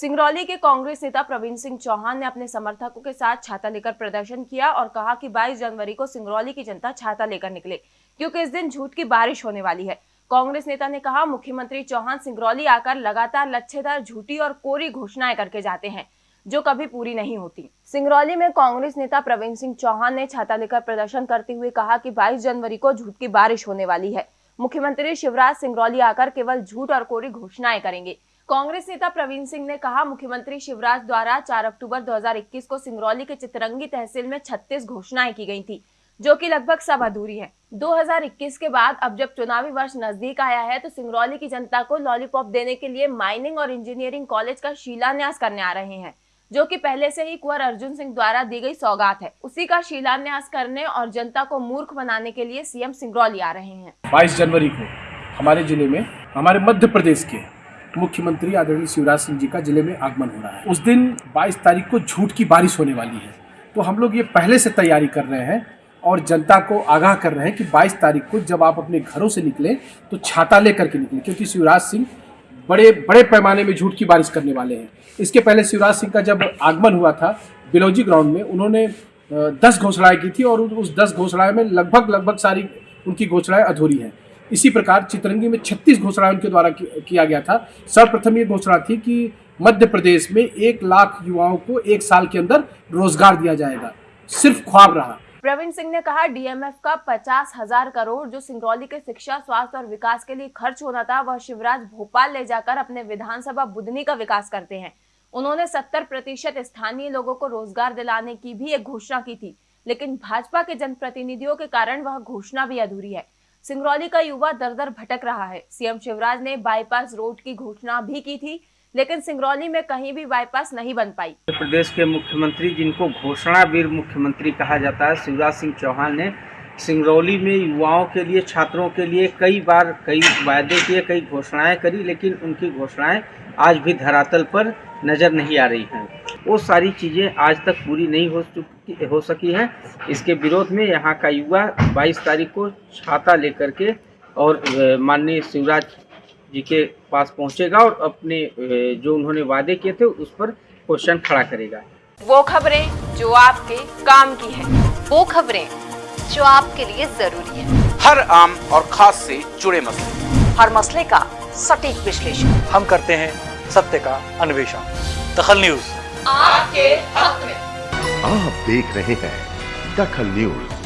सिंगरौली के कांग्रेस नेता प्रवीण सिंह चौहान ने अपने समर्थकों के साथ छाता लेकर प्रदर्शन किया और कहा कि 22 जनवरी को सिंगरौली की जनता छाता लेकर निकले, क्योंकि इस दिन झूठ की बारिश होने वाली है। कांग्रेस नेता ने कहा, मुख्यमंत्री चौहान सिंगरौली आकर लगातार लच्छेदार झूठी और कोरी घोषणाएँ करके जाते हैं, जो कभी पूरी नहीं होती। सिंगरौली में कांग्रेस नेता प्रवीण सिंह चौहान ने छाता लेकर प्रदर्शन करते हुए कहा कि 22 जनवरी को झूठ की बारिश होने वाली है। मुख्यमंत्री शिवराज सिंगरौली आकर केवल झूठ और कोरी घोषणाएँ करेंगे। कांग्रेस नेता प्रवीण सिंह ने कहा, मुख्यमंत्री शिवराज द्वारा 4 अक्टूबर 2021 को सिंगरौली के चितरंगी तहसील में 36 घोषणाएँ की गई थी, जो कि लगभग सब अधूरी है। 2021 के बाद, अब जब चुनावी वर्ष नज़दीक आया है तो सिंगरौली की जनता को लॉलीपॉप देने के लिए माइनिंग और इंजीनियरिंग कॉलेज का शिलान्यास करने आ रहे हैं, जो कि पहले से ही कुंवर अर्जुन सिंह द्वारा दी गई सौगात है। उसी का शिलान्यास करने और जनता को मूर्ख बनाने के लिए सीएम सिंगरौली आ रहे हैं। बाईस जनवरी को हमारे ज़िले में, हमारे मध्य प्रदेश के मुख्यमंत्री आदरणीय शिवराज सिंह जी का ज़िले में आगमन हो रहा है। उस दिन 22 तारीख को झूठ की बारिश होने वाली है। तो हम लोग ये पहले से तैयारी कर रहे हैं और जनता को आगाह कर रहे हैं कि 22 तारीख को जब आप अपने घरों से निकलें तो छाता लेकर के निकलें, क्योंकि शिवराज सिंह बड़े बड़े पैमाने में झूठ की बारिश करने वाले हैं। इसके पहले शिवराज सिंह का जब आगमन हुआ था बिलौजी ग्राउंड में, उन्होंने दस घोषणाएँ की थी और उस दस घोषणाएँ में लगभग लगभग सारी उनकी घोषणाएँ अधूरी हैं। इसी प्रकार चितरंगी में 36 घोषणाएँ उनके द्वारा किया गया था। सर्वप्रथम ये घोषणा थी कि मध्य प्रदेश में एक लाख युवाओं को एक साल के अंदर रोज़गार दिया जाएगा। सिर्फ़ ख्वाब रहा। प्रवीण सिंह ने कहा, डीएमएफ का पचास हज़ार करोड़ जो सिंगरौली के शिक्षा, स्वास्थ्य और विकास के लिए खर्च होना था, वह शिवराज भोपाल ले जाकर अपने विधानसभा बुधनी का विकास करते हैं। उन्होंने 70 प्रतिशत स्थानीय लोगों को रोज़गार दिलाने की भी एक घोषणा की थी, लेकिन भाजपा के जनप्रतिनिधियों के कारण वह घोषणा भी अधूरी है। सिंगरौली का युवा दर दर भटक रहा है। सीएम शिवराज ने बाईपास रोड की घोषणा भी की थी, लेकिन सिंगरौली में कहीं भी बाईपास नहीं बन पाई। प्रदेश के मुख्यमंत्री, जिनको घोषणा वीर मुख्यमंत्री कहा जाता है, शिवराज सिंह चौहान ने सिंगरौली में युवाओं के लिए, छात्रों के लिए कई बार कई वायदे किए, कई घोषणाएँ करी, लेकिन उनकी घोषणाएँ आज भी धरातल पर नज़र नहीं आ रही हैं। वो सारी चीज़ें आज तक पूरी नहीं हो चुकी हो सकी हैं। इसके विरोध में यहाँ का युवा 22 तारीख को छाता लेकर के और माननीय शिवराज जी के पास पहुँचेगा और अपने जो उन्होंने वादे किए थे उस पर क्वेश्चन खड़ा करेगा। वो खबरें जो आपके काम की है वो खबरें जो आपके लिए ज़रूरी है। हर आम और खास से जुड़े मसले। हर मसले का सटीक विश्लेषण। हम करते हैं सत्य का अन्वेषण। दखल न्यूज़। आपके हक में। आप देख रहे हैं दखल न्यूज़।